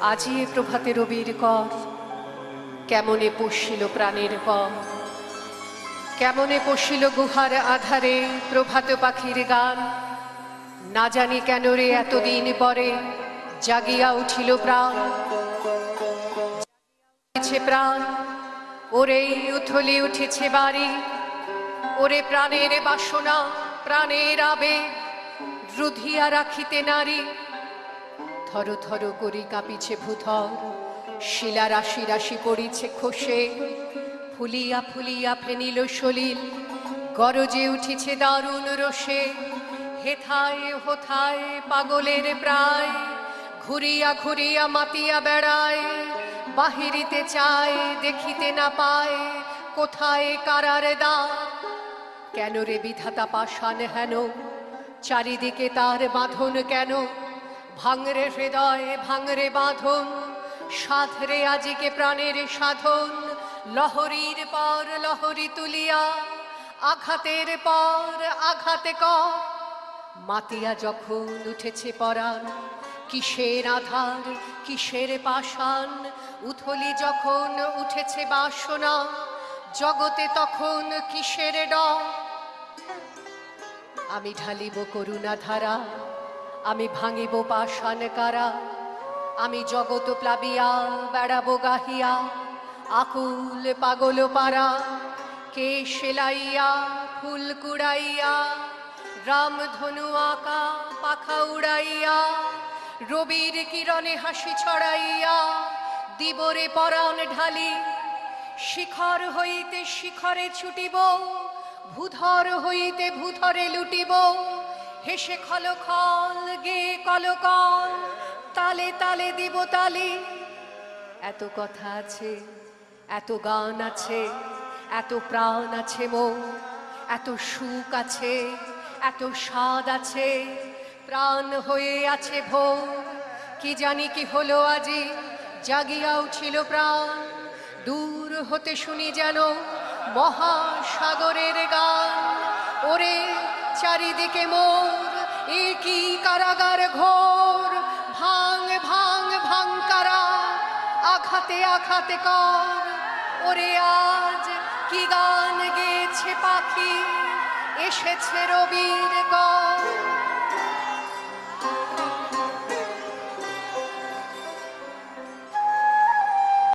আজি এ প্রভাতে রবির কর। কেমনে পশিল প্রাণের পর কেমনে পশিল গুহার আধারে প্রভাত পাখির গান? না জানি কেন রে এতদিন পরে জাগিয়া উঠিল প্রাণ। প্রাণ। ওরে উথলি উঠেছে বাড়ি। ওরে প্রাণের বাসনা, প্রাণের আবেগ। রুধিয়া রাখিতে নারী। থর থর করি কাঁপিছে ভূথর। শিলা রাশি রাশি পড়িছে খসে। ফুলিয়া ফুলিয়া ফেনিল সলিল। গরজে উঠিছে দারুণ রসে। হেথায় হোথায় পাগলের প্রায়। ঘুরিয়া ঘুরিয়া মাতিয়া বেড়ায়। বাহিরিতে চায়, দেখিতে না পায়। কোথায় কারার দা কেন রে বিধাতা পাষাণ হেন? চারিদিকে তার বাঁধন কেন? ভাঙরে হৃদয়, ভাঙরে বাঁধন, সাধরে আজিকে প্রাণের সাধন, লহরীর পর লহরী তুলিয়া, আঘাতের পর আঘাতে ক মাতিয়া যখন উঠেছে পরাণ, কিসের আধার, কিসের পাষাণ, উথলি যখন উঠেছে বাসনা, জগতে তখন কিসের ডর? আমি ঢালিব করুণা ধারা আমি ভাঙিব পাষাণ কারা? আমি জগত প্লাবিয়া, বেড়াবো গাহিয়া, আকুল পাগল পারা। কে সেলাইয়া, ফুল কুড়াইয়া, রাম ধনু আঁকা, পাখা উড়াইয়া, রবির কিরণে হাসি ছড়াইয়া, দিবরে পরাণ ঢালি। শিখর হইতে শিখরে ছুটিব, ভূধর হইতে ভূধরে লুটিব। হেসে খল খল, গে কল কল, তালে তালে দিব তালে। এত কথা আছে, এত গান আছে, এত প্রাণ আছে মন, এত সুখ আছে, এত স্বাদ আছে, প্রাণ হয়ে আছে ভোর। কি জানি কি হলো আজি জাগিয়া উঠিল প্রাণ। দূর হতে শুনি যেন মহাসাগরের গান। ওরে চারিদিকে মোর, একই কারাগার ঘোর, ভাঙ ভাঙ ভাঙ কারা, আঘাতে আঘাতে কর। ওরে আজ কি গান গেছে পাখি, এসেছে রবির কর